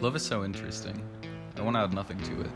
Love is so interesting. I want to add nothing to it.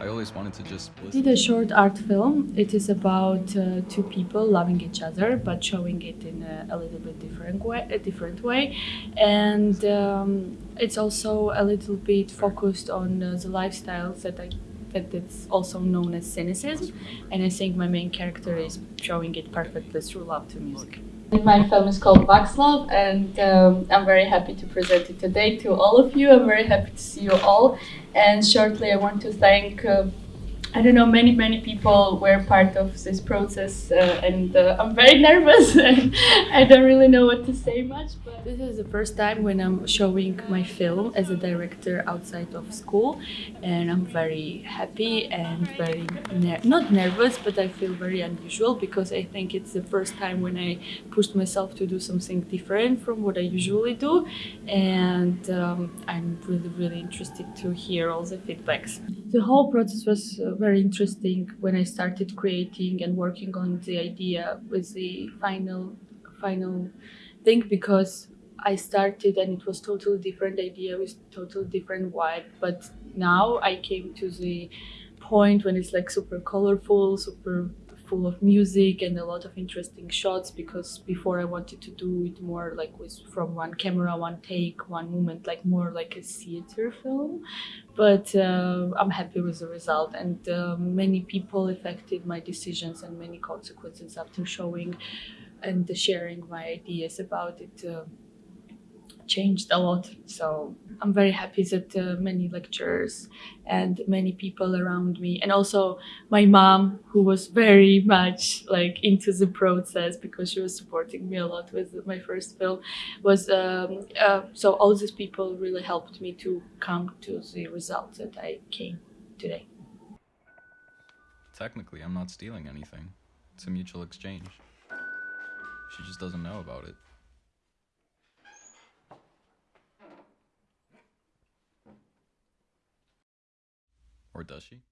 I always wanted to just I did a short art film. It is about uh, two people loving each other, but showing it in a, a little bit different way. A different way, and um, it's also a little bit focused on uh, the lifestyles that I that it's also known as cynicism. And I think my main character is showing it perfectly through love to music. My film is called Love, and um, I'm very happy to present it today to all of you. I'm very happy to see you all. And shortly, I want to thank. Uh, I don't know, many, many people were part of this process, uh, and uh, I'm very nervous. And I don't really know what to say much, but this is the first time when I'm showing my film as a director outside of school, and I'm very happy and very ner- not nervous, but I feel very unusual because I think it's the first time when I pushed myself to do something different from what I usually do, and um, I'm really, really interested to hear all the feedbacks. The whole process was uh, very interesting when I started creating and working on the idea with the final final thing because I started and it was totally different idea with totally different vibe. But now I came to the point when it's like super colorful super full of music and a lot of interesting shots because before I wanted to do it more like with from one camera, one take, one moment, like more like a theater film. But uh, I'm happy with the result, and uh, many people affected my decisions and many consequences after showing and sharing my ideas about it. Uh, changed a lot. So I'm very happy that uh, many lecturers and many people around me, and also my mom, who was very much like into the process because she was supporting me a lot with my first film, was um, uh, so all these people really helped me to come to the result that I came today. Technically, I'm not stealing anything. It's a mutual exchange. She just doesn't know about it. Or does she?